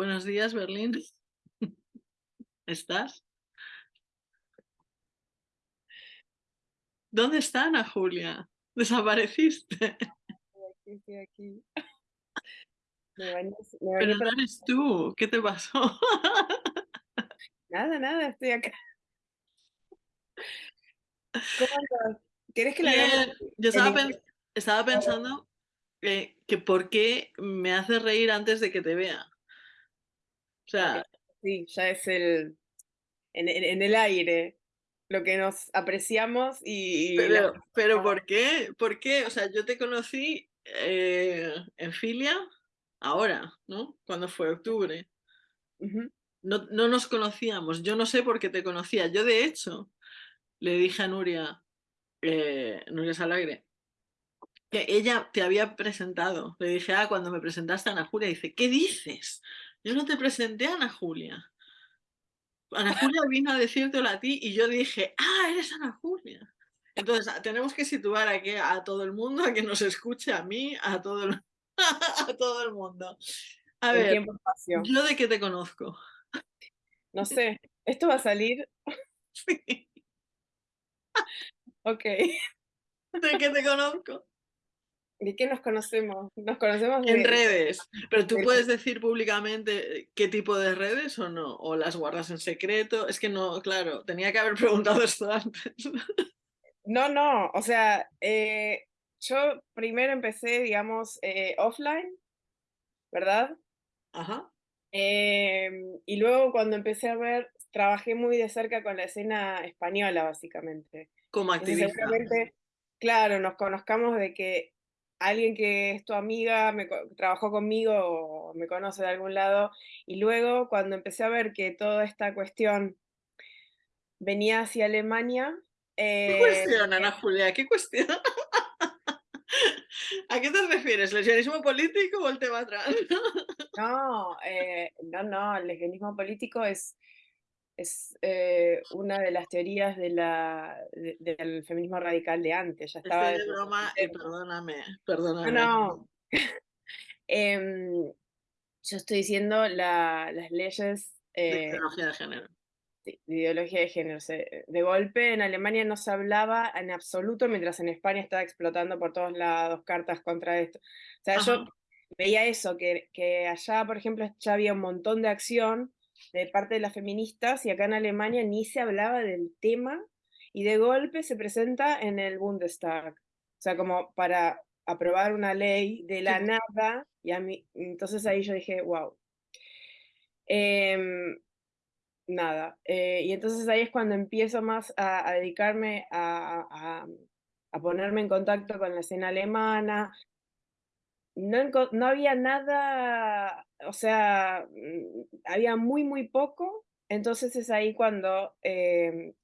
Buenos días, Berlín. ¿Estás? ¿Dónde está Ana Julia? ¿Desapareciste? Estoy aquí, estoy aquí. Me me Pero no eres tú. ¿Qué te pasó? Nada, nada, estoy acá. ¿Cómo andas? ¿Querés que la? Bien, Yo estaba, pensando que, que por qué me haces reír antes de que te vea. Sea, Sí, ya es el en, en- en el aire lo que nos apreciamos y, y la- pero, pero ¿por qué? ¿Por qué? O sea, yo te conocí eh, en Filia ahora, ¿no? Cuando fue octubre. No, no nos conocíamos. Yo no sé por qué te conocía. Yo, de hecho, le dije a Nuria, eh, Nuria Salagre, que ella te había presentado. Le dije, ah, cuando me presentaste a Ana Julia, dice, ¿qué dices? Yo no te presenté a Ana Julia. Ana Julia vino a decírtelo a ti y yo dije, ah, eres Ana Julia. Entonces, tenemos que situar aquí a todo el mundo, a que nos escuche, a mí, a todo el, a todo el mundo. A el ver, tiempo. ¿yo de qué te conozco? No sé, esto va a salir, ok. ¿De qué te conozco? ¿De qué nos conocemos? Nos conocemos En de, redes. Pero tú de- puedes decir públicamente qué tipo de redes o no, o las guardas en secreto. Es que no, claro, tenía que haber preguntado esto antes. No, no, o sea, eh, yo primero empecé, digamos, eh, offline, ¿verdad? Ajá. Em, y luego cuando empecé a ver, trabajé muy de cerca con la escena española, básicamente. Como activista. claro, nos conozcamos de que alguien que es tu amiga me trabajó conmigo o me conoce de algún lado. Y luego, cuando empecé a ver que toda esta cuestión venía hacia Alemania, ¿Qué eh, cuestión, Ana Julia? ¿Qué cuestión? ¿A qué te refieres? ¿Lesionismo político o el tema trans? no, eh, no, no, el lesbianismo político es, es eh, una de las teorías de la, de- del feminismo radical de antes, ya estaba Estoy de broma y 70. perdóname, No, perdóname. no. Em, yo estoy diciendo la- las leyes De eh, ideología de género. sí, de ideología de género. de golpe en Alemania no se hablaba en absoluto, mientras en España estaba explotando por todos lados cartas contra esto. O sea, yo veía eso, que, que allá, por ejemplo, ya había un montón de acción de parte de las feministas y acá en Alemania ni se hablaba del tema y de golpe se presenta en el Bundestag. O sea, como para aprobar una ley de la nada y a mí, entonces ahí yo dije, wow. Em, nada, eh, y entonces ahí es cuando empiezo más a, a dedicarme a, a- a ponerme en contacto con la escena alemana, no, no había nada, o sea, mm, había muy, muy poco. Entonces es ahí cuando eh,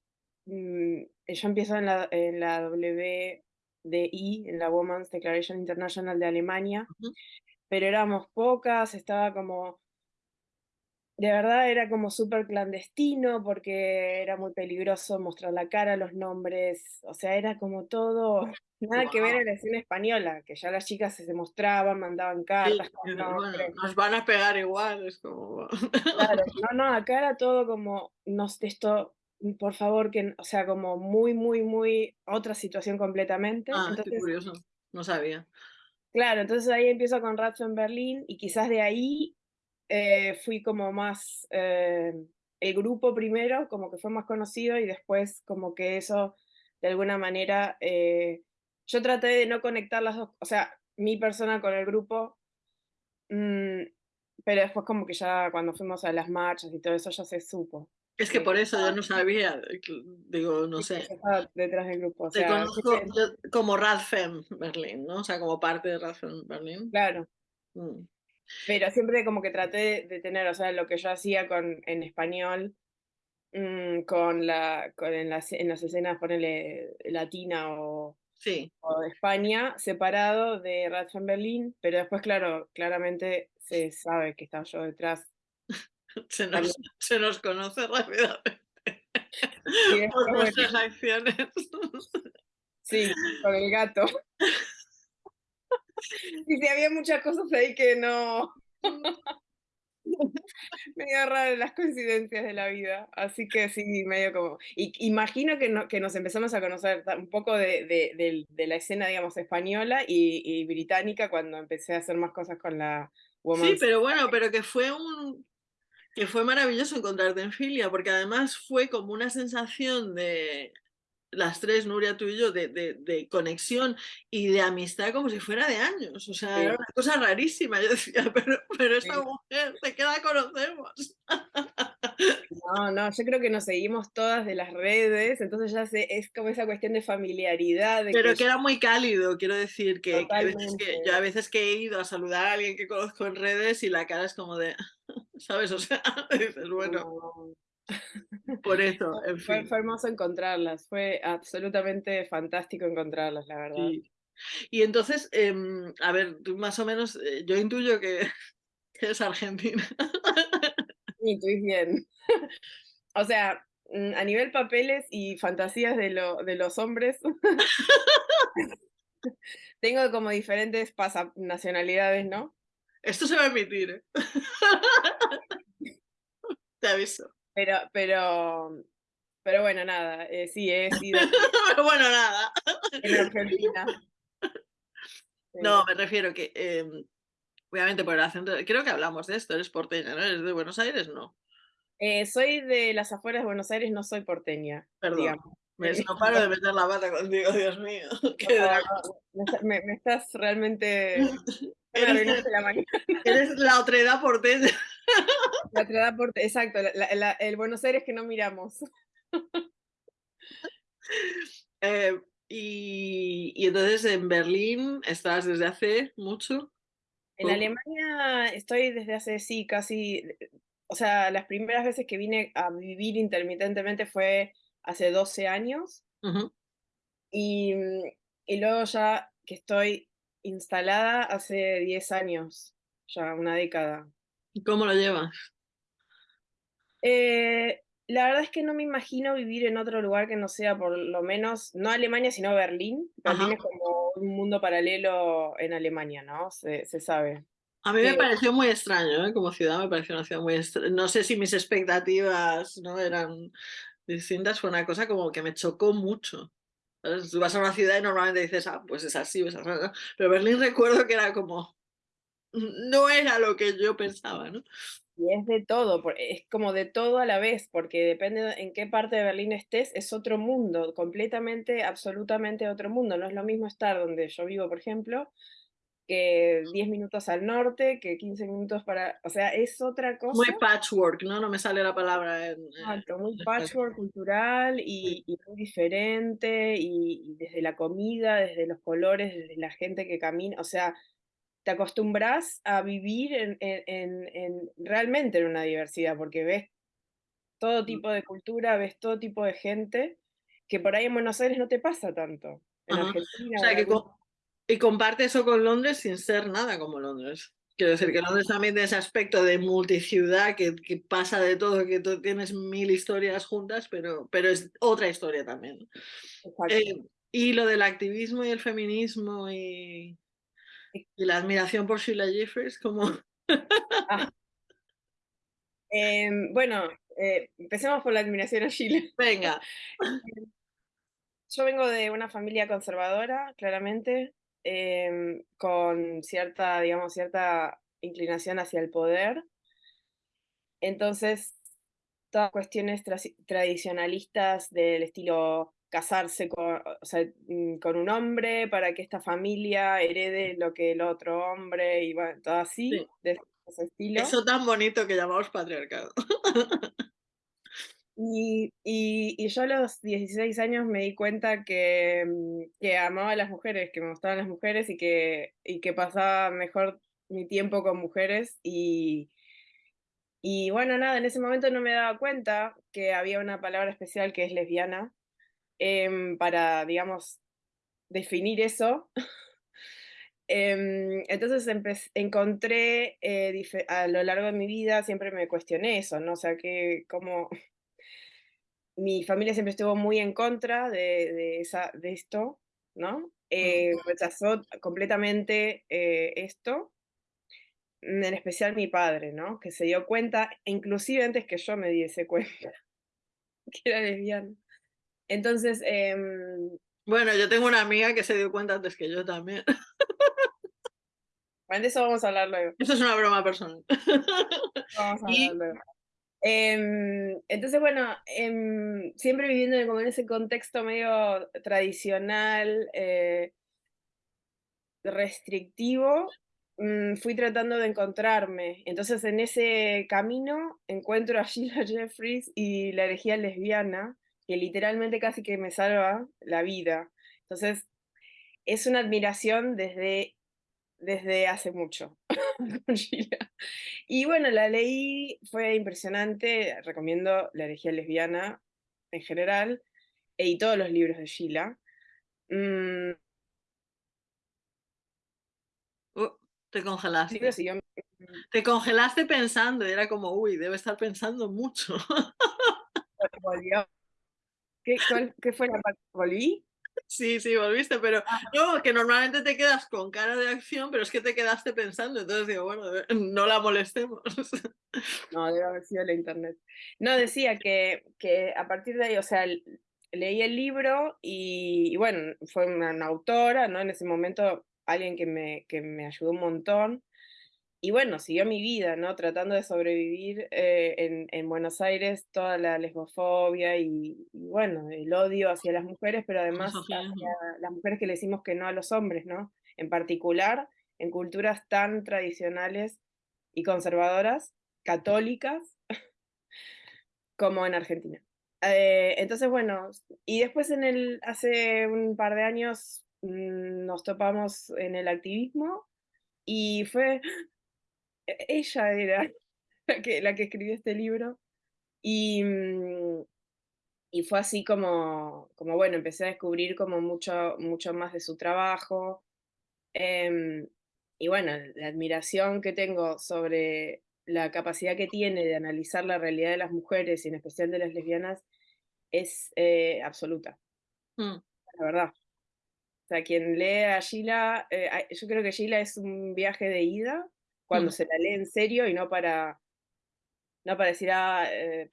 mm, yo empiezo en la, en la WDI, en la Women's Declaration International de Alemania, pero éramos pocas, estaba como, de verdad era como súper clandestino porque era muy peligroso mostrar la cara, los nombres, o sea, era como todo, nada que ver en la escena española, que ya las chicas se mostraban, mandaban Sí, cartas bueno, nos van a pegar igual, es como... Claro, no, no, acá era todo como, no, esto, por favor, que, o sea, como muy, muy, muy otra situación completamente. Ah, qué Entonces, curioso, no sabía. claro, entonces ahí empiezo con Ratio en Berlín y quizás de ahí eh, fui como más, eh, el grupo primero, como que fue más conocido y después como que eso, de alguna manera, eh, yo traté de no conectar las dos, o sea, mi persona con el grupo, mm, pero después como que ya cuando fuimos a las marchas y todo eso ya se supo. Es que por eso yo no sabía, digo, no Sí, sé. detrás del grupo, o Te sea, conozco siempre- yo como Radfem Berlín, ¿no? O sea, como parte de Radfem Berlín. claro, Mm. Pero siempre como que traté de, tener, o sea, lo que yo hacía con, en español, mm, con la, con en las, en las escenas, ponele latina o, Sí, o de España, separado de Radfem Berlin, pero después, claro, claramente se sabe que estaba yo detrás. se nos, se nos conoce rápidamente después, por nuestras acciones. sí, con el gato. Y sí, había muchas cosas ahí que no, medio raro las coincidencias de la vida, así que sí, medio como y imagino que no que nos empezamos a conocer un poco de de de la escena, digamos, española y y británica cuando empecé a hacer más cosas con la Sí, Women's pero bueno, pero que fue un que fue maravilloso encontrarte en Filia, porque además fue como una sensación de las 3, Nuria, tú y yo, de de de conexión y de amistad como si fuera de años, o sea, era una cosa rarísima. Yo decía: "Pero pero esta Sí. mujer, ¿de qué la conocemos?". No, no, yo creo que nos seguimos todas de las redes, entonces ya sé es como esa cuestión de familiaridad, de Pero que que yo era muy cálido, quiero decir que que a veces que yo a veces que he ido a saludar a alguien que conozco en redes y la cara es como de, ¿sabes? O sea, dices: "Bueno". Por eso, en Fue fin. fue hermoso encontrarlas, fue absolutamente fantástico encontrarlas, la verdad. Sí. Y entonces, em, a ver, tú más o menos, eh, yo intuyo que que eres argentina. Intuís bien. O sea, mm, a nivel papeles y fantasías de lo de los hombres tengo como diferentes nacionalidades, ¿no? Esto se va a emitir, ¿eh? Te aviso. Pero pero pero bueno, nada, eh, sí, he sido Pero bueno, nada. en Argentina. No, me refiero que, em, obviamente por el acento creo que hablamos de esto, eres porteña, ¿no? ¿Eres de Buenos Aires? No. Eh, soy de las afueras de Buenos Aires, no soy porteña, Perdón, digamos. Ves, no paro de meter la pata contigo, Dios mío, qué no, me está me me estás realmente me Eres la mañana. eres la otredad porteña. La otredad exacto, la la el Buenos Aires que no miramos. Eh, y y entonces en Berlín estás desde hace mucho, En. Alemania estoy desde hace, sí, casi, o sea, las primeras veces que vine a vivir intermitentemente fue hace 12 años. Y, mm, y luego ya que estoy instalada hace 10 años, ya una década. ¿Y cómo lo llevas? Eh, la verdad es que no me imagino vivir en otro lugar que no sea por lo menos, no Alemania, sino Berlín. Ajá. Berlín es como un mundo paralelo en Alemania, ¿no? Se se sabe. A mí me pareció muy extraño, ¿eh? Como ciudad me pareció una ciudad muy extra no sé si mis expectativas, ¿no? Eran distintas, fue una cosa como que me chocó mucho, ¿sabes? Tú vas a una ciudad y normalmente dices: "Ah, pues es así o es asá", ¿no? Pero Berlín recuerdo que era como, no era lo que yo pensaba, ¿no? Y es de todo, es como de todo a la vez, porque depende de en qué parte de Berlín estés, es otro mundo, completamente, absolutamente otro mundo. No es lo mismo estar donde yo vivo, por ejemplo, que 10 minutos al norte, que 15 minutos para o sea, es otra Muy cosa. patchwork, ¿no? No me sale la palabra en, eh, Exacto, muy en patchwork cultural y y muy diferente, y y desde la comida, desde los colores, desde la gente que camina, o sea, te acostumbras a vivir en en en en realmente en una diversidad, porque ves todo Mm. tipo de cultura, ves todo tipo de gente, que por ahí en Buenos Aires no te pasa tanto, en Argentina o sea, que y comparte eso con Londres sin ser nada como Londres. Quiero decir que Londres también tiene ese aspecto de multiciudad, que que pasa de todo, que tú tienes 1000 historias juntas, pero pero es otra historia también. Eh, y lo del activismo y el feminismo y y la admiración por Sheila Jeffers, ¿cómo? Ah. Em, bueno, eh, empecemos por la admiración a Sheila. Venga. Yo vengo de una familia conservadora, claramente, em, con cierta, digamos, cierta inclinación hacia el poder. Entonces, todas cuestiones trasi tradicionalistas del estilo casarse con, o sea, mm, con un hombre para que esta familia herede lo que el otro hombre, y bueno, todo así, Sí. de ese estilo. Eso tan bonito que llamamos patriarcado. Y y y yo a los 16 años me di cuenta que, mm, que amaba a las mujeres, que me gustaban las mujeres y que y que pasaba mejor mi tiempo con mujeres, y y bueno, nada, en ese momento no me daba cuenta que había una palabra especial que es lesbiana, em, para, digamos, definir eso. Em, entonces encontré, eh, a lo largo de mi vida siempre me cuestioné eso, ¿no? O sea, que cómo mi familia siempre estuvo muy en contra de de esa de esto, ¿no? Mm. Eh, rechazó completamente, eh, esto. en especial mi padre, ¿no? Que se dio cuenta, inclusive antes que yo me diese cuenta, que era lesbiana. Entonces, em, Bueno, yo tengo una amiga que se dio cuenta antes que yo también. bueno, de eso vamos a hablar luego. Esto es una broma personal. Vamos a Y- hablar luego. Em, entonces, bueno, em, siempre viviendo en- ese contexto medio tradicional, eh, restrictivo, mm, fui tratando de encontrarme. Entonces, en ese camino encuentro a Sheila Jeffries y la herejía lesbiana, que literalmente casi que me salva la vida. Entonces, es una admiración desde, desde hace mucho con Sheila. Y bueno, la leí, fue impresionante, recomiendo La herejía lesbiana en general, y todos los libros de Sheila. Mm, Uh, te el congelaste. Te congelaste pensando era como, uy, debe estar pensando mucho. volvió. ¿Qué, cuál- qué fue la parte? ¿Volví? Sí, sí, volviste, pero no, que normalmente te quedas con cara de acción, pero es que te quedaste pensando, entonces digo, bueno, no la molestemos. No, debe haber sido la internet. No, decía que, que a partir de ahí, o sea, leí el libro y, y bueno, fue una, una autora, ¿no? En ese momento alguien que me, que me ayudó un montón. Y bueno, siguió mi vida, ¿no? Tratando de sobrevivir eh, en, en Buenos Aires, toda la lesbofobia y, y bueno, el odio hacia las mujeres, pero además hacia las mujeres que le decimos que no a los hombres, ¿no? En particular, en culturas tan tradicionales y conservadoras, católicas, como en Argentina. Eh, entonces, bueno, y después en el, hace un par de años mm, nos topamos en el activismo y fue, ella era la que, la que escribió este libro y, mm, y fue así como, como, bueno, empecé a descubrir como mucho, mucho más de su trabajo. em, y bueno, la admiración que tengo sobre la capacidad que tiene de analizar la realidad de las mujeres y en especial de las lesbianas es eh, absoluta, Mm, la verdad. O sea, quien lee a Sheila, eh, yo creo que Sheila es un viaje de ida cuando mm. se la lee en serio y no para, no para decir, ah, eh,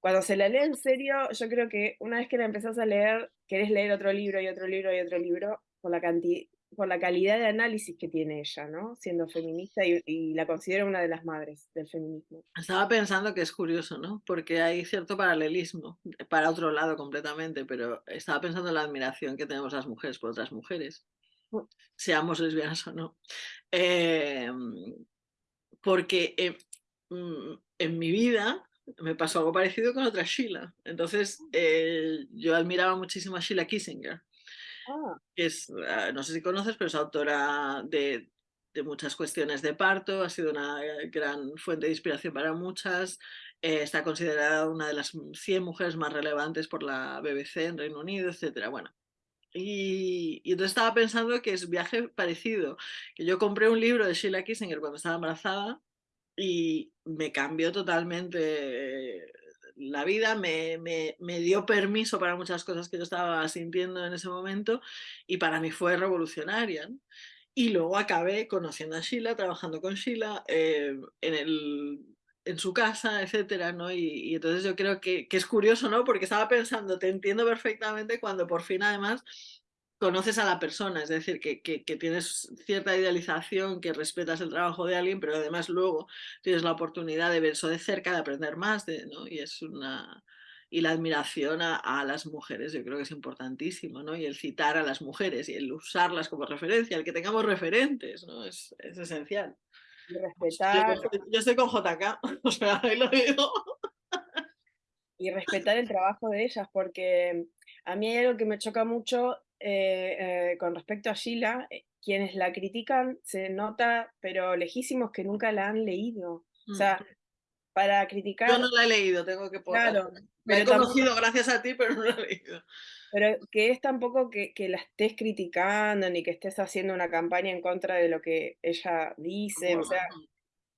cuando se la lee en serio, yo creo que una vez que la empezás a leer, querés leer otro libro y otro libro y otro libro por la cantidad, por la calidad de análisis que tiene ella, ¿no? Siendo feminista y, y la considero una de las madres del feminismo. Estaba pensando que es curioso, ¿no? Porque hay cierto paralelismo, para otro lado completamente, pero estaba pensando en la admiración que tenemos las mujeres por otras mujeres. Seamos lesbianas o no. Eh, porque eh, mm, en mi vida me pasó algo parecido con otra Sheila. Entonces, eh, yo admiraba muchísimo a Sheila Kissinger, Ah, que es, ah, no sé si conoces, pero es autora de, de muchas cuestiones de parto, ha sido una gran fuente de inspiración para muchas, eh, está considerada una de las 100 mujeres más relevantes por la BBC en Reino Unido, etc. Bueno, y, y entonces estaba pensando que es viaje parecido, que yo compré un libro de Sheila Kissinger cuando estaba embarazada y me cambió totalmente la vida, me, me, me, dio permiso para muchas cosas que yo estaba sintiendo en ese momento y para mí fue revolucionaria. ¿no? Y luego acabé conociendo a Sheila, trabajando con Sheila eh, en, el, en su casa, etcétera, ¿no? Y, y entonces yo creo que, es curioso, ¿no? Porque estaba pensando, te entiendo perfectamente cuando por fin además conoces a la persona, es decir, que, tienes cierta idealización, que respetas el trabajo de alguien, pero además luego tienes la oportunidad de ver eso de cerca, de aprender más, de, ¿no? Y es una... Y la admiración a, a, las mujeres yo creo que es importantísimo, ¿no? Y el citar a las mujeres y el usarlas como referencia, el que tengamos referentes, ¿no? Es, es esencial. Y respetar. Yo, yo, estoy con JK, o sea, ahí lo digo. Y respetar el trabajo de ellas, porque a mí hay algo que me choca mucho eh, eh, con respecto a Sheila, eh, quienes la critican se nota, pero lejísimos que nunca la han leído. O sea, para criticar. Yo no la he leído, tengo que poner. Claro. Me he conocido tampoco, gracias a ti, pero no la he leído. Pero que es tampoco que, que, la estés criticando ni que estés haciendo una campaña en contra de lo que ella dice. O sea,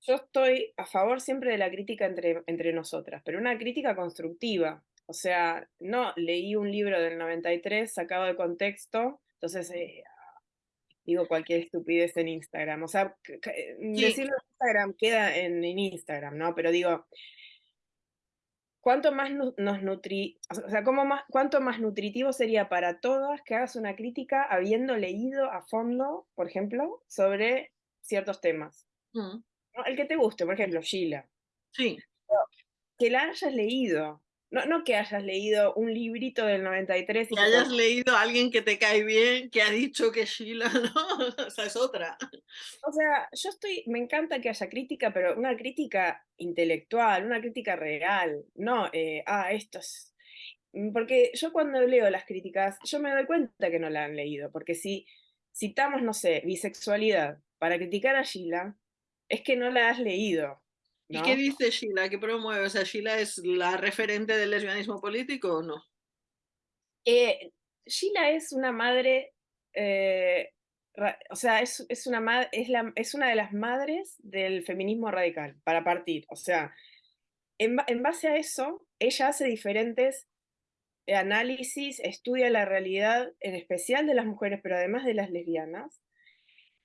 yo estoy a favor siempre de la crítica entre, entre nosotras, pero una crítica constructiva. O sea, no leí un libro del 93 sacado de contexto, entonces eh, digo cualquier estupidez en Instagram. O sea, decirlo en Instagram queda en, Instagram, ¿no? Pero digo, ¿cuánto más nos nutri... O sea, ¿cómo más, ¿cuánto más nutritivo sería para todas que hagas una crítica habiendo leído a fondo, por ejemplo, sobre ciertos temas? Mm. El que te guste, por ejemplo, Sheila. Sí. Que la hayas leído, no, no que hayas leído un librito del 93. que hayas leído a alguien que te cae bien, que ha dicho que Sheila, ¿no? Esa es otra. O sea, yo estoy, me encanta que haya crítica, pero una crítica intelectual, una crítica real, no, eh, ah, esto es... Mm, porque yo cuando leo las críticas, yo me doy cuenta que no la han leído, porque si citamos, no sé, bisexualidad para criticar a Sheila, es que no la has leído. ¿Y qué dice Sheila? ¿Qué promueve? O sea, ¿Sheila es la referente del lesbianismo político o no? Eh, Sheila es una madre, eh, o sea, es, una es, la, es una de las madres del feminismo radical, para partir. O sea, en, en base a eso, ella hace diferentes análisis, estudia la realidad, en especial de las mujeres, pero además de las lesbianas,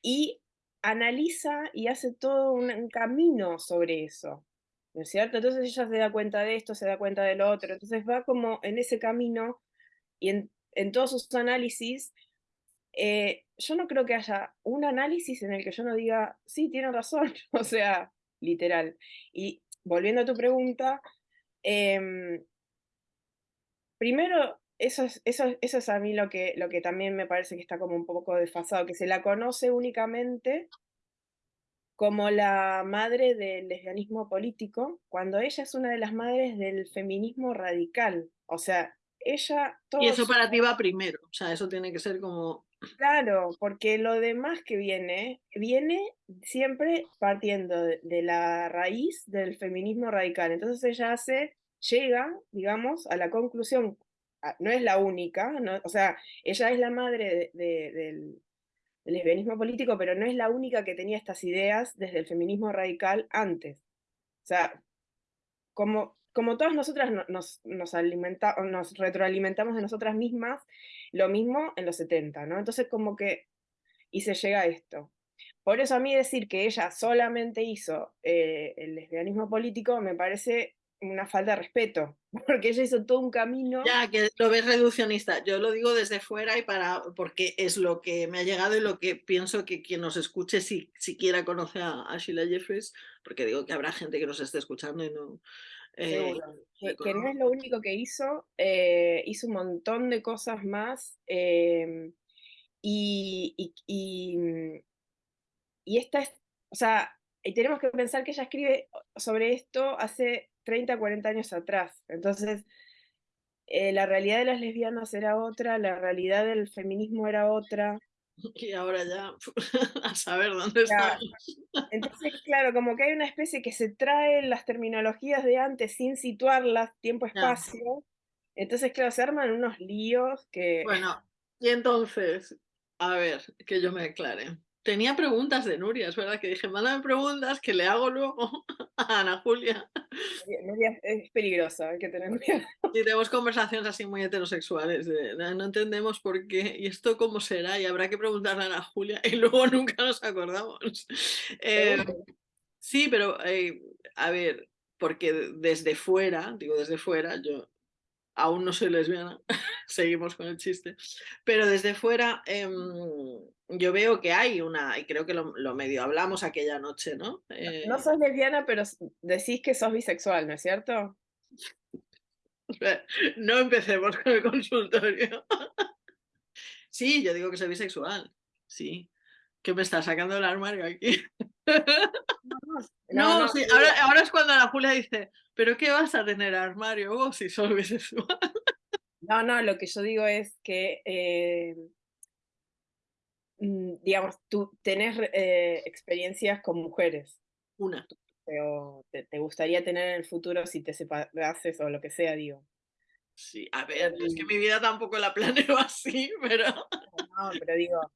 y analiza y hace todo un, camino sobre eso, ¿no es cierto? Entonces ella se da cuenta de esto, se da cuenta del otro, entonces va como en ese camino y en, todos sus análisis, eh, yo no creo que haya un análisis en el que yo no diga, sí, tiene razón, o sea, literal. Y volviendo a tu pregunta, em, primero eso es, eso, eso es a mí lo que, lo que también me parece que está como un poco desfasado, que se la conoce únicamente como la madre del lesbianismo político, cuando ella es una de las madres del feminismo radical. O sea, ella... y eso para ti va primero, o sea, eso tiene que ser como... Claro, porque lo demás que viene, viene siempre partiendo de, de la raíz del feminismo radical. Entonces ella hace, llega, digamos, a la conclusión no es la única, o sea, ella es la madre del, lesbianismo político, pero no es la única que tenía estas ideas desde el feminismo radical antes. O sea, como, como todas nosotras nos, nos, nos retroalimentamos de nosotras mismas, lo mismo en los 70, ¿no? Entonces como que, y se llega a esto. Por eso a mí decir que ella solamente hizo eh, el lesbianismo político me parece una falta de respeto, porque ella hizo todo un camino. Ya, que lo ves reduccionista. Yo lo digo desde fuera y para, porque es lo que me ha llegado y lo que pienso que quien nos escuche si siquiera conoce a, Sheila Jeffries, porque digo que habrá gente que nos esté escuchando y no. Eh, que, no es lo único que hizo, eh, hizo un montón de cosas más. Em, y, y, y, y esta es, o sea, y tenemos que pensar que ella escribe sobre esto hace 30, 40 años atrás. Entonces, eh, la realidad de las lesbianas era otra, la realidad del feminismo era otra. Y ahora ya, a saber dónde está. Entonces, claro, como que hay una especie que se trae las terminologías de antes sin situarlas tiempo-espacio. Entonces, claro, se arman unos líos que... Bueno, y entonces, a ver, que yo me aclare. Tenía preguntas de Nuria, es verdad que dije, mándame preguntas que le hago luego a Ana Julia. Es peligrosa, hay que tener cuidado. Y tenemos conversaciones así muy heterosexuales, no entendemos por qué, y esto cómo será, y habrá que preguntarle a Ana Julia, y luego nunca nos acordamos. Eh, sí, pero eh, a ver, porque desde fuera, digo desde fuera, yo aún no soy lesbiana, seguimos con el chiste, pero desde fuera em, yo veo que hay una, y creo que lo, medio hablamos aquella noche, ¿no? no eh sos lesbiana, pero decís que sos bisexual, ¿no es cierto? No empecemos con el consultorio. Sí, yo digo que soy bisexual, sí. ¿Qué me está sacando del armario aquí? No, no, sí, ahora, ahora, es cuando la Julia dice, ¿pero qué vas a tener armario vos si sos bisexual? No, no, lo que yo digo es que, eh, mm, digamos, tú tenés eh, experiencias con mujeres. Una. O te, gustaría tener en el futuro si te separases o lo que sea, digo. Sí, a ver, es que mi vida tampoco la planeo así, pero... No, pero digo...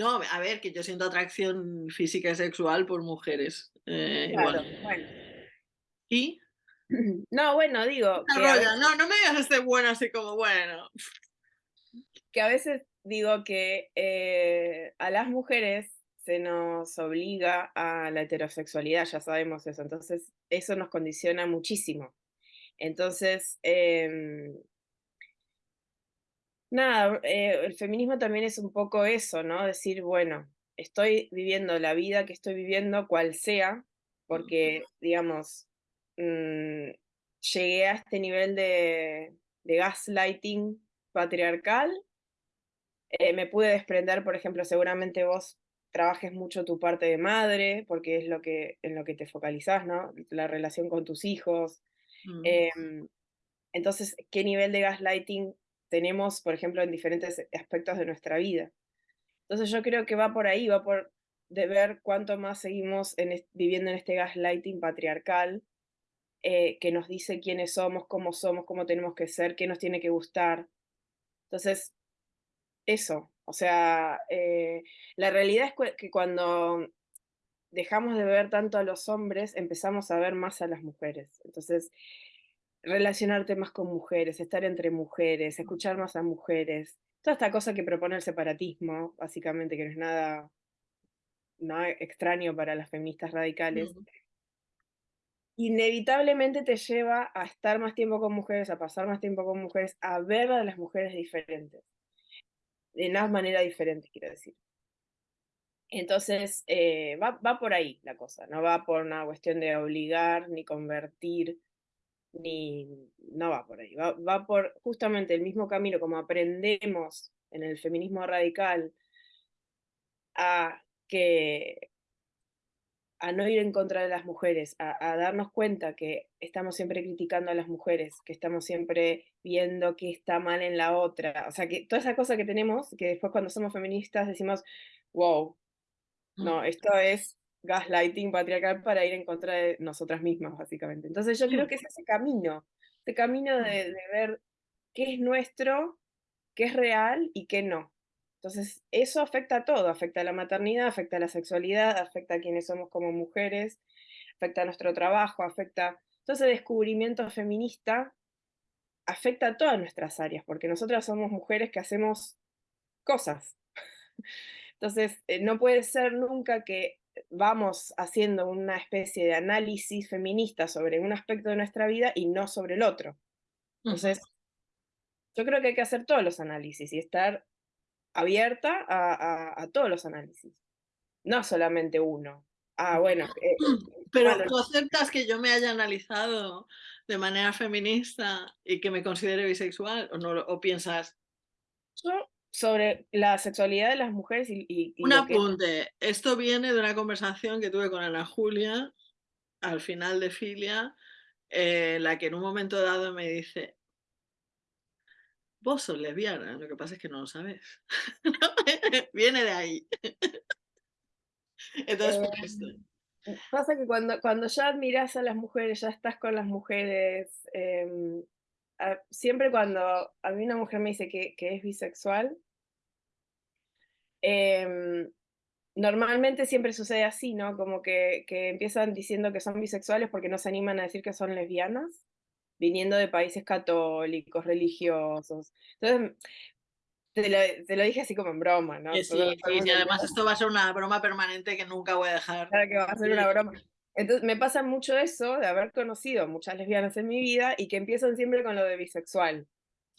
No, a ver, que yo siento atracción física y sexual por mujeres. Eh, claro, bueno. ¿Y? No, bueno, digo. Que no, no me digas este bueno así como bueno. Que a veces digo que eh, a las mujeres se nos obliga a la heterosexualidad, ya sabemos eso, entonces eso nos condiciona muchísimo. Entonces, em, nada, eh, el feminismo también es un poco eso, ¿no? Decir, bueno, estoy viviendo la vida que estoy viviendo, cual sea, porque, digamos, mm, llegué a este nivel de, gaslighting patriarcal. Eh, me pude desprender, por ejemplo, seguramente vos trabajes mucho tu parte de madre, porque es lo que, en lo que te focalizás, ¿no? La relación con tus hijos. Mm. Em, entonces, ¿qué nivel de gaslighting tenemos, por ejemplo, en diferentes aspectos de nuestra vida? Entonces yo creo que va por ahí, va por de ver cuánto más seguimos viviendo en este gaslighting patriarcal eh, que nos dice quiénes somos, cómo somos, cómo tenemos que ser, qué nos tiene que gustar. Entonces, eso, o sea, eh, la realidad es que cuando dejamos de ver tanto a los hombres, empezamos a ver más a las mujeres. Entonces, relacionarte más con mujeres, estar entre mujeres, escuchar más a mujeres, toda esta cosa que propone el separatismo, básicamente, que no es nada, nada extraño para las feministas radicales, inevitablemente te lleva a estar más tiempo con mujeres, a pasar más tiempo con mujeres, a ver a las mujeres diferentes. De una manera diferente, quiero decir. Entonces, eh, va, va, por ahí la cosa, no va por una cuestión de obligar ni convertir, ni no va por ahí, va, va por justamente el mismo camino como aprendemos en el feminismo radical a que a no ir en contra de las mujeres, a, darnos cuenta que estamos siempre criticando a las mujeres, que estamos siempre viendo que está mal en la otra. O sea, que toda esa cosa que tenemos, que después cuando somos feministas decimos, wow, mm. no, esto es gaslighting patriarcal para ir en contra de nosotras mismas, básicamente. Entonces yo creo mm. que es ese camino, ese camino mm. de, de ver qué es nuestro, qué es real y qué no. Entonces, eso afecta a todo, afecta a la maternidad, afecta a la sexualidad, afecta a quienes somos como mujeres, afecta a nuestro trabajo, afecta... Todo ese descubrimiento feminista afecta a todas nuestras áreas, porque nosotras somos mujeres que hacemos cosas. Entonces, eh, no puede ser nunca que vamos haciendo una especie de análisis feminista sobre un aspecto de nuestra vida y no sobre el otro. Entonces, yo creo que hay que hacer todos los análisis y estar abierta a, todos los análisis, no solamente uno. Ah, bueno. Eh, Pero tú aceptas que yo me haya analizado de manera feminista y que me considere bisexual o no o piensas sobre la sexualidad de las mujeres y, un apunte. Esto viene de una conversación que tuve con Ana Julia al final de Filia, eh, la que en un momento dado me dice, Vos sos lesbiana, lo que pasa es que no lo sabes. Viene de ahí. Entonces, em, Pasa que cuando, cuando ya admiras a las mujeres, ya estás con las mujeres, em, siempre cuando a mí una mujer me dice que, es bisexual, em, normalmente siempre sucede así, ¿no? Como que, que, empiezan diciendo que son bisexuales porque no se animan a decir que son lesbianas viniendo de países católicos, religiosos. Entonces, te lo, dije así como en broma, ¿no? Sí, sí, sí, además esto va a ser una broma permanente que nunca voy a dejar. Claro que va a ser una broma. Entonces, me pasa mucho eso de haber conocido muchas lesbianas en mi vida y que empiezan siempre con lo de bisexual.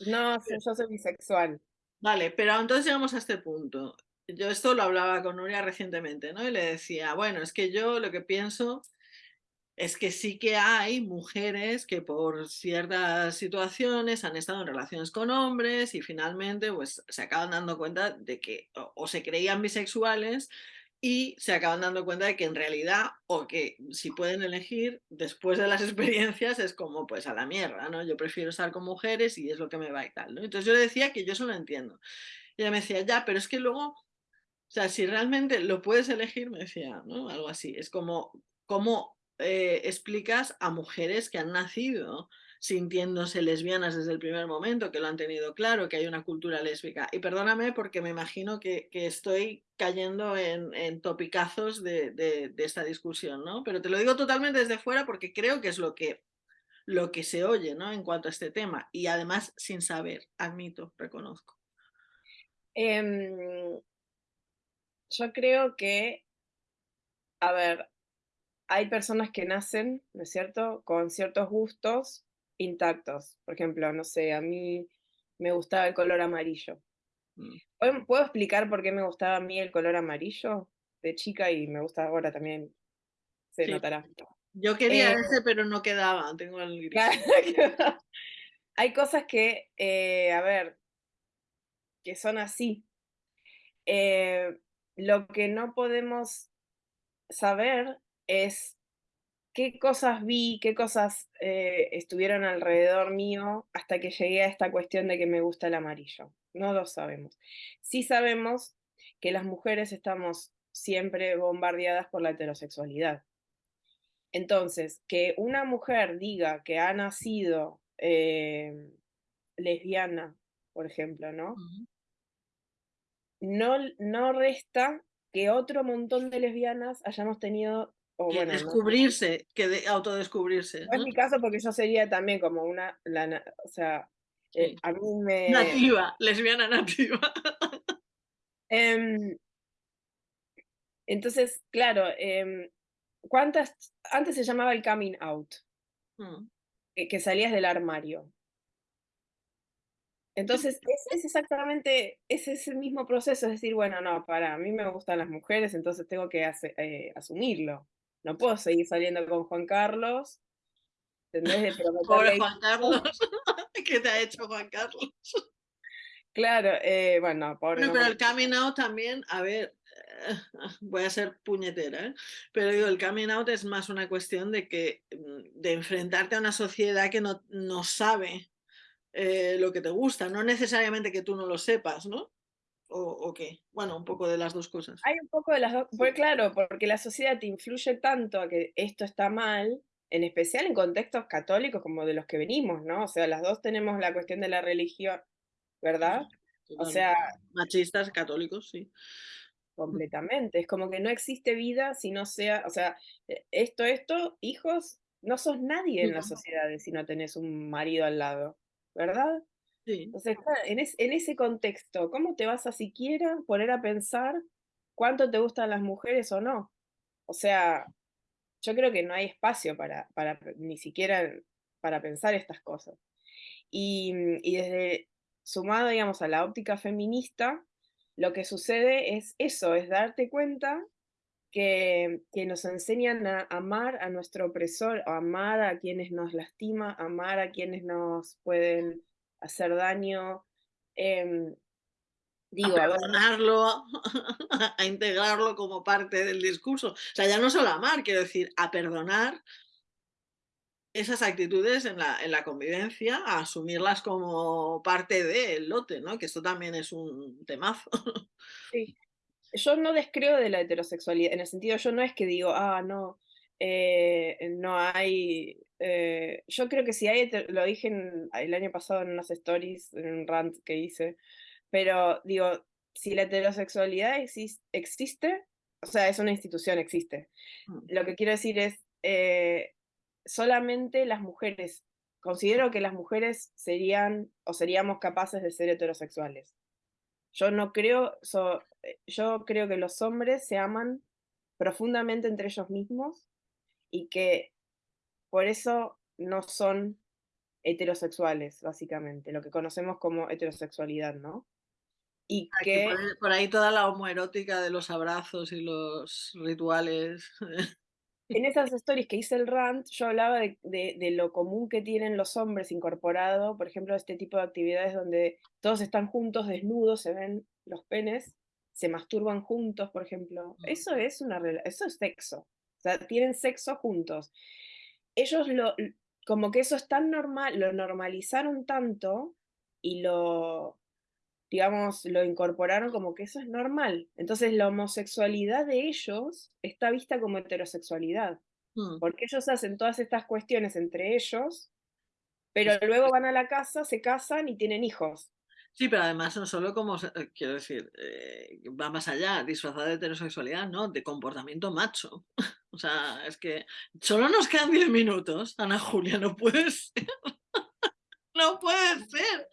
No, yo soy bisexual. Vale, pero entonces llegamos a este punto. Yo esto lo hablaba con Nuria recientemente, ¿no? Y le decía, bueno, es que yo lo que pienso es que sí que hay mujeres que por ciertas situaciones han estado en relaciones con hombres y finalmente pues se acaban dando cuenta de que o, se creían bisexuales y se acaban dando cuenta de que en realidad o que si pueden elegir después de las experiencias es como pues a la mierda, ¿no? Yo prefiero estar con mujeres y es lo que me va y tal, ¿no? Entonces yo le decía que yo eso lo entiendo. Y ella me decía, ya, pero es que luego, o sea, si realmente lo puedes elegir, me decía, ¿no? Algo así, es como, como eh, explicas a mujeres que han nacido sintiéndose lesbianas desde el primer momento, que lo han tenido claro, que hay una cultura lésbica. Y perdóname porque me imagino que, estoy cayendo en, topicazos de, esta discusión, ¿no? Pero te lo digo totalmente desde fuera porque creo que es lo que, lo que se oye, ¿no? En cuanto a este tema. Y además sin saber, admito, reconozco. Em, yo creo que, a ver, hay personas que nacen, ¿no es cierto?, con ciertos gustos intactos. Por ejemplo, no sé, a mí me gustaba el color amarillo. Mm. ¿Puedo, explicar por qué me gustaba a mí el color amarillo de chica y me gusta ahora también? Se Sí. notará. Yo quería Eh, ese, pero no quedaba. Tengo el gris. hay cosas que, eh, a ver, que son así. Eh, lo que no podemos saber es qué cosas vi, qué cosas eh, estuvieron alrededor mío hasta que llegué a esta cuestión de que me gusta el amarillo. No lo sabemos. Sí sabemos que las mujeres estamos siempre bombardeadas por la heterosexualidad. Entonces, que una mujer diga que ha nacido eh, lesbiana, por ejemplo, ¿no? No, no resta que otro montón de lesbianas hayamos tenido, o Que bueno, no, descubrirse, que de, autodescubrirse. no es ¿no? mi caso porque yo sería también como una, la o sea, eh, a mí me... Nativa, lesbiana nativa. em, entonces, claro, em, ¿cuántas, antes se llamaba el coming out, Mm. que, que salías del armario. Entonces, es, es exactamente, es ese mismo proceso, es decir, bueno, no, para, mí me gustan las mujeres, entonces tengo que eh, asumirlo. No puedo seguir saliendo con Juan Carlos, ¿entendés? De Pobre Juan Carlos. ¿Qué te ha hecho Juan Carlos? Claro, eh, bueno, pobre. No, pero el coming out también, a ver, eh, voy a ser puñetera, ¿eh? pero digo, el coming out es más una cuestión de que mm, de enfrentarte a una sociedad que no, no sabe eh, lo que te gusta, no necesariamente que tú no lo sepas, ¿no? O, o qué, bueno, un poco de las dos cosas. Hay un poco de las dos, pues claro, porque la sociedad te influye tanto a que esto está mal, en especial en contextos católicos como de los que venimos, ¿no? O sea, las dos tenemos la cuestión de la religión, ¿verdad? O sea, Machistas, católicos, sí. completamente. Es como que no existe vida si no sea, o sea, eh, esto, esto, hijos, no sos nadie en la sociedad si no tenés un marido al lado, ¿verdad? Entonces, en, es- en ese contexto, ¿cómo te vas a siquiera poner a pensar cuánto te gustan las mujeres o no? O sea, yo creo que no hay espacio para, para ni siquiera para pensar estas cosas. Y, mm, y desde sumado, digamos, a la óptica feminista, lo que sucede es eso, es darte cuenta que, que nos enseñan a amar a nuestro opresor, a amar a quienes nos lastima, amar a quienes nos pueden hacer daño. em, digo, a perdonarlo, a integrarlo como parte del discurso. O sea, ya no solo amar, quiero decir, a perdonar esas actitudes en la, en la convivencia, a asumirlas como parte del lote, ¿no? Que esto también es un temazo. sí. Yo no descreo de la heterosexualidad, en el sentido, yo no es que digo, ah, no, eh, no hay. eh, yo creo que si hay, lo dije en- el año pasado en unas stories, en un rant que hice, pero digo, si la heterosexualidad exis- existe, o sea, es una institución, existe. Mm. Lo que quiero decir es, eh, solamente las mujeres, considero que las mujeres serían o seríamos capaces de ser heterosexuales. Yo no creo, so- yo creo que los hombres se aman profundamente entre ellos mismos y que por eso no son heterosexuales, básicamente, lo que conocemos como heterosexualidad, ¿no? Y que por, ahí- por ahí toda la homoerótica de los abrazos y los rituales. en esas stories que hice el rant, yo hablaba de, de- de lo común que tienen los hombres incorporado, por ejemplo, este tipo de actividades donde todos están juntos, desnudos, se ven los penes, se masturban juntos, por ejemplo. Eso es una eso es sexo. O sea, tienen sexo juntos. Ellos lo, como que eso es tan normal, lo normalizaron tanto y lo, digamos, lo incorporaron como que eso es normal. Entonces la homosexualidad de ellos está vista como heterosexualidad, Mm. porque ellos hacen todas estas cuestiones entre ellos, pero luego van a la casa, se casan y tienen hijos. Sí, pero además no solo como, eh, quiero decir, eh, va más allá, disfrazada de heterosexualidad, ¿no? De comportamiento macho. O sea, es que solo nos quedan 10 minutos, Ana Julia, no puede ser. No puede ser.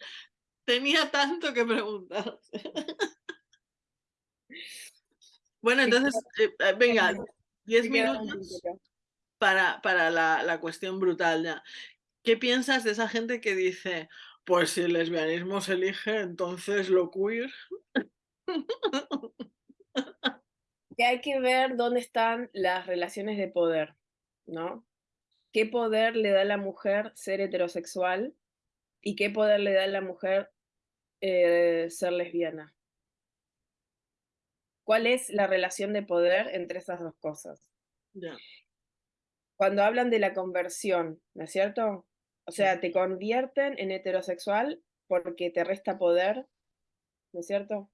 tenía tanto que preguntar. bueno, entonces, eh, eh, venga, 10 minutos para, para la, la, cuestión brutal ya. ¿Qué piensas de esa gente que dice, pues si el lesbianismo se elige, entonces lo queer? Que hay que ver dónde están las relaciones de poder, ¿no? ¿Qué poder le da a la mujer ser heterosexual y qué poder le da a la mujer eh, ser lesbiana? ¿Cuál es la relación de poder entre esas dos cosas? Cuando hablan de la conversión, ¿no es cierto? O sea, te convierten en heterosexual porque te resta poder, ¿no es cierto?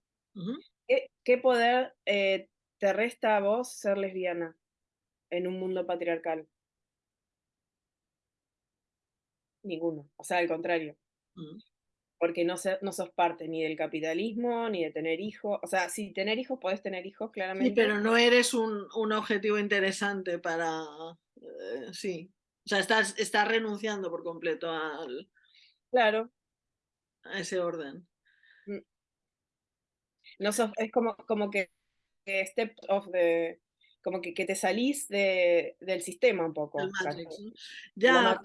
¿Qué, poder eh, te resta a vos ser lesbiana en un mundo patriarcal? Ninguno, o sea, al contrario. Porque no, no sos parte ni del capitalismo, ni de tener hijos. O sea, si tener hijos, podés tener hijos, claramente. Sí, pero no eres un, un objetivo interesante para... Eh, sí. O sea, estás, estás renunciando por completo al... Claro. A ese orden. Mm. No es como, como que step of the como que, que te salís de, del sistema un poco. Ya,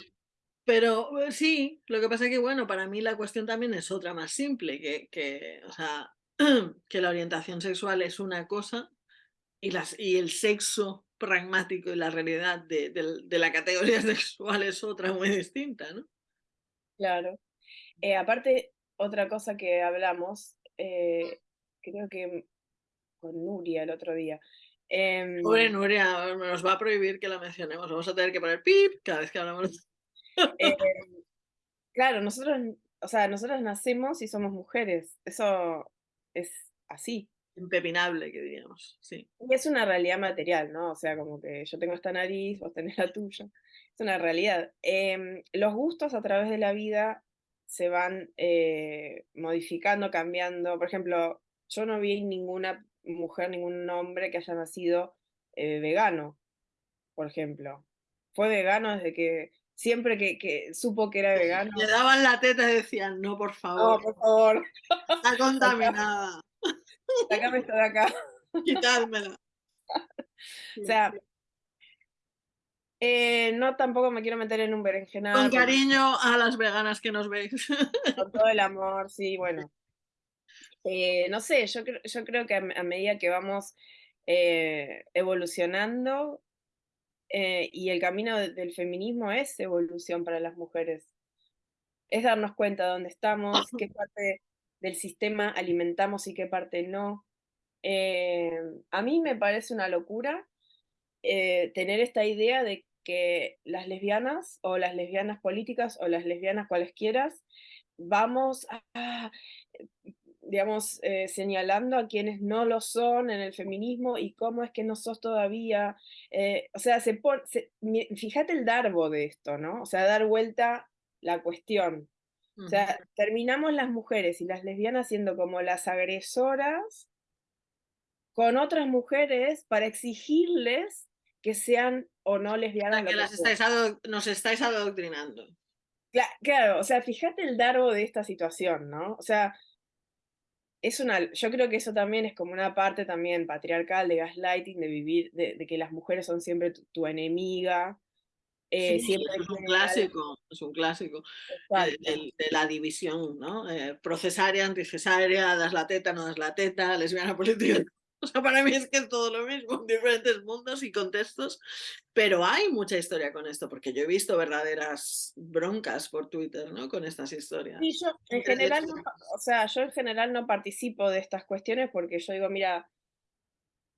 pero eh, sí, lo que pasa es que, bueno, para mí la cuestión también es otra más simple, que, que, o sea, que la orientación sexual es una cosa y, las, y el sexo pragmático y la realidad de, de, la categoría sexual es otra muy distinta, ¿no? Claro. Eh, aparte, otra cosa que hablamos, eh, creo que con Nuria el otro día. Pobre em, Nuria, nos va a prohibir que la mencionemos. Vamos a tener que poner pip cada vez que hablamos. Em, claro, nosotros, o sea, nosotros nacemos y somos mujeres. Eso es así. Impepinable, que diríamos, sí. Y es una realidad material, ¿no? O sea, como que yo tengo esta nariz, vos tenés la tuya. Es una realidad. Em, los gustos a través de la vida se van eh, modificando, cambiando. Por ejemplo, yo no vi ninguna mujer, ningún hombre que haya nacido eh, vegano, por ejemplo. Fue vegano desde que siempre que, supo que era vegano. Le daban la teta y decían, no, por favor. No, por favor. Está contaminada. Sácame esto de acá. Quitármela. o sea, eh, no tampoco me quiero meter en un berenjenal. Con cariño a las veganas que nos veis. Con todo el amor, sí, bueno. Eh, no sé, yo, yo creo que a, medida que vamos eh, evolucionando eh, y el camino del feminismo es evolución para las mujeres, es darnos cuenta de dónde estamos, qué parte del sistema alimentamos y qué parte no. a mí me parece una locura tener esta idea de que las lesbianas o las lesbianas políticas o las lesbianas cualesquiera vamos a digamos, eh, señalando a quienes no lo son en el feminismo y cómo es que no sos todavía, eh, o sea, se, fíjate el darbo de esto, ¿no? O sea, dar vuelta la cuestión. O sea, terminamos las mujeres y las lesbianas siendo como las agresoras con otras mujeres para exigirles que sean o no lesbianas. que las estáis nos estáis adoctrinando. Claro, o sea, fíjate el darbo de esta situación, ¿no? O sea, es una, yo creo que eso también es como una parte también patriarcal de gaslighting, de vivir, de, que las mujeres son siempre tu, enemiga. Eh, siempre es un clásico, es un clásico de, la división, ¿no? Eh, procesaria, anticesaria, das la teta, no das la teta, lesbiana política. O sea, para mí es que es todo lo mismo en diferentes mundos y contextos, pero hay mucha historia con esto, porque yo he visto verdaderas broncas por Twitter, ¿no? Con estas historias. Sí, yo en general, no, o sea, yo en general no participo de estas cuestiones porque yo digo, mira,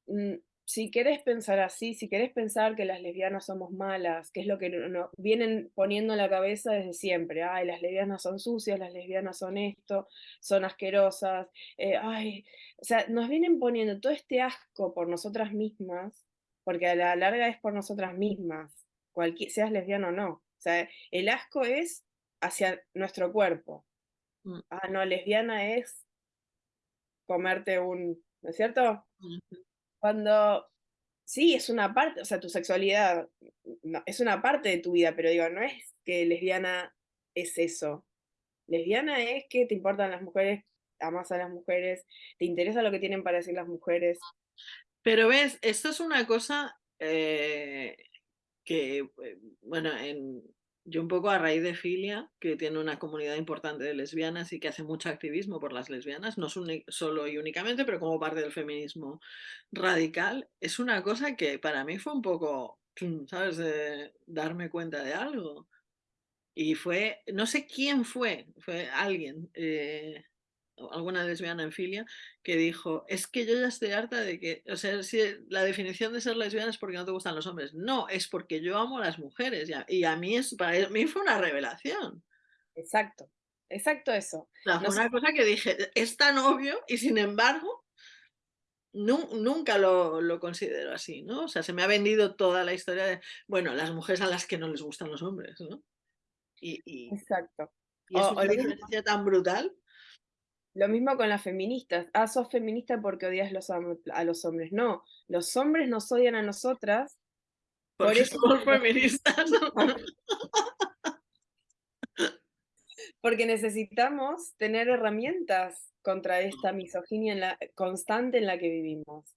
mm, si querés pensar así, si querés pensar que las lesbianas somos malas, que es lo que nos vienen poniendo en la cabeza desde siempre, ay, las lesbianas son sucias, las lesbianas son esto, son asquerosas, eh, ay, o sea, nos vienen poniendo todo este asco por nosotras mismas, porque a la larga es por nosotras mismas, cualquier, seas lesbiana o no. O sea, el asco es hacia nuestro cuerpo. Mm. Ah, no, lesbiana es comerte un, ¿no es cierto? Cuando, sí, es una parte, o sea, tu sexualidad es una parte de tu vida, pero digo, no es que lesbiana es eso. Lesbiana es que te importan las mujeres, amas a las mujeres, te interesa lo que tienen para decir las mujeres. Pero ves, esto es una cosa eh, que, eh, bueno, en, yo un poco a raíz de Filia, que tiene una comunidad importante de lesbianas y que hace mucho activismo por las lesbianas, no solo y únicamente, pero como parte del feminismo radical, es una cosa que para mí fue un poco, ¿sabes?, darme cuenta de algo. Y fue, no sé quién fue, fue alguien, eh, alguna lesbiana en filia, que dijo, es que yo ya estoy harta de que, o sea, si la definición de ser lesbiana es porque no te gustan los hombres. No, es porque yo amo a las mujeres y a, mí, es, para mí fue una revelación. Exacto, exacto eso. una cosa que dije, es tan obvio y sin embargo nunca lo, lo, considero así, ¿no? O sea, se me ha vendido toda la historia de, bueno, las mujeres a las que no les gustan los hombres, ¿no? Y, Exacto. Y es una diferencia tan brutal. Lo mismo con las feministas. Ah, sos feminista porque odias los, a los hombres. No, los hombres nos odian a nosotras. por eso somos feministas. porque necesitamos tener herramientas contra esta misoginia en la, constante en la que vivimos.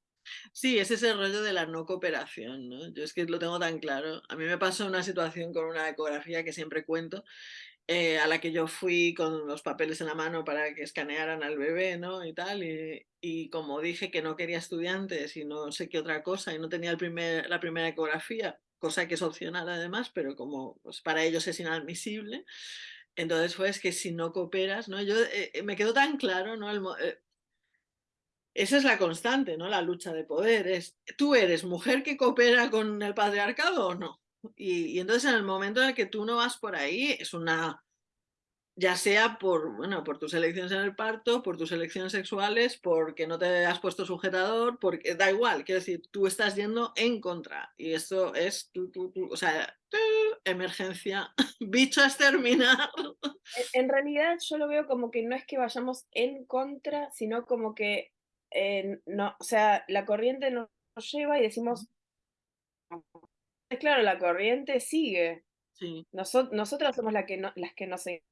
Sí, es ese rollo de la no cooperación, ¿no? Yo es que lo tengo tan claro. A mí me pasó una situación con una ecografía que siempre cuento, eh, a la que yo fui con los papeles en la mano para que escanearan al bebé, ¿no? Y tal, y, como dije que no quería estudiantes y no sé qué otra cosa, y no tenía el primer, la primera ecografía, cosa que es opcional además, pero como pues, para ellos es inadmisible, entonces fue que si no cooperas, ¿no? Yo eh, eh, me quedó tan claro, ¿no? El, esa es la constante, ¿no? La lucha de poder. Es, ¿Tú eres mujer que coopera con el patriarcado o no? Y, entonces en el momento en el que tú no vas por ahí, es una, ya sea por, bueno, por tus elecciones en el parto, por tus elecciones sexuales, porque no te has puesto sujetador, porque da igual, quiero decir, tú estás yendo en contra. Y esto es, o sea, emergencia, bicho a exterminar. En realidad yo lo veo como que no es que vayamos en contra, sino como que, eh, no, o sea, la corriente nos lleva y decimos, claro, la corriente sigue. Sí. nosotras somos la que no, las que no seguimos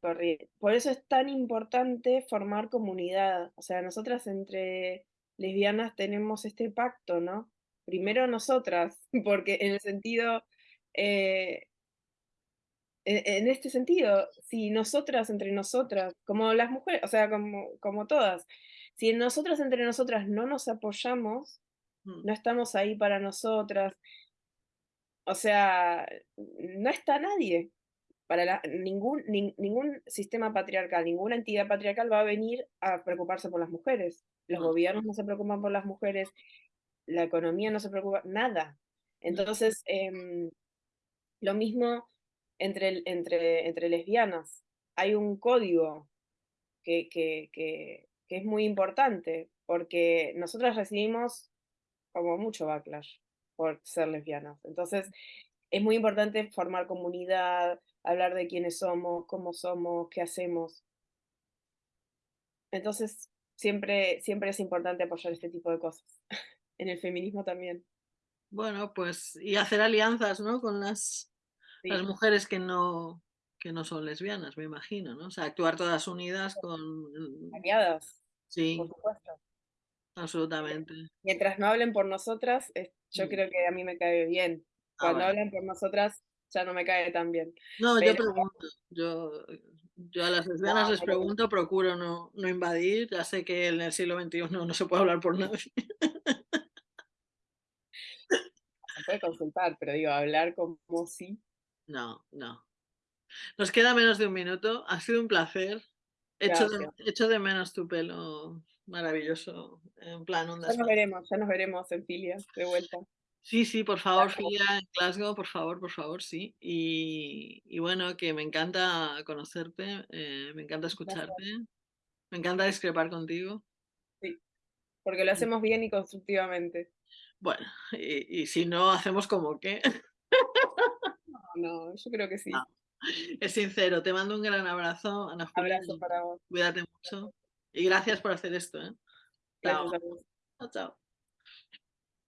corriente. Por eso es tan importante formar comunidad. O sea, nosotras entre lesbianas tenemos este pacto, ¿no? Primero nosotras, porque en el sentido, eh, en, este sentido, si nosotras entre nosotras, como las mujeres, o sea, como, como todas, si nosotras entre nosotras no nos apoyamos, mm. no estamos ahí para nosotras, o sea, no está nadie. Para ningún, ningún sistema patriarcal, ninguna entidad patriarcal va a venir a preocuparse por las mujeres. Los gobiernos no se preocupan por las mujeres, la economía no se preocupa, nada. Entonces, em, lo mismo entre, entre, entre lesbianas. Hay un código que, que, que, que es muy importante, porque nosotras recibimos como mucho backlash por ser lesbianas. Entonces, es muy importante formar comunidad, hablar de quiénes somos, cómo somos, qué hacemos. Entonces, siempre, siempre es importante apoyar este tipo de cosas. en el feminismo también. Bueno, pues, y hacer alianzas, ¿no? Con las, las mujeres que no, que no son lesbianas, me imagino, ¿no? O sea, actuar todas unidas con... Aliadas. Sí. Por supuesto. Absolutamente. Mientras no hablen por nosotras, yo creo que a mí me cae bien. Ah, Cuando hablan por nosotras, ya no me cae tan bien. No, yo pregunto. Yo, yo a las lesbianas les pregunto, procuro no, no invadir. Ya sé que en el siglo XXI no se puede hablar por nadie. Se puede consultar, pero digo, hablar como sí. No, no. Nos queda menos de un minuto. Ha sido un placer. Echo de, echo de menos tu pelo maravilloso. En plan, Ya nos veremos, ya nos veremos en Filia, de vuelta. Sí, sí, por favor, Filia en Glasgow, por favor, por favor, sí. Y, bueno, que me encanta conocerte, eh, me encanta escucharte, me encanta discrepar contigo. Sí, porque lo hacemos bien y constructivamente. Bueno, y, si no, hacemos como que. No, yo creo que sí. Es sincero, te mando un gran abrazo, Ana Julia. Abrazo para vos. Cuídate mucho. Y gracias por hacer esto. ¿eh? Chao. chao.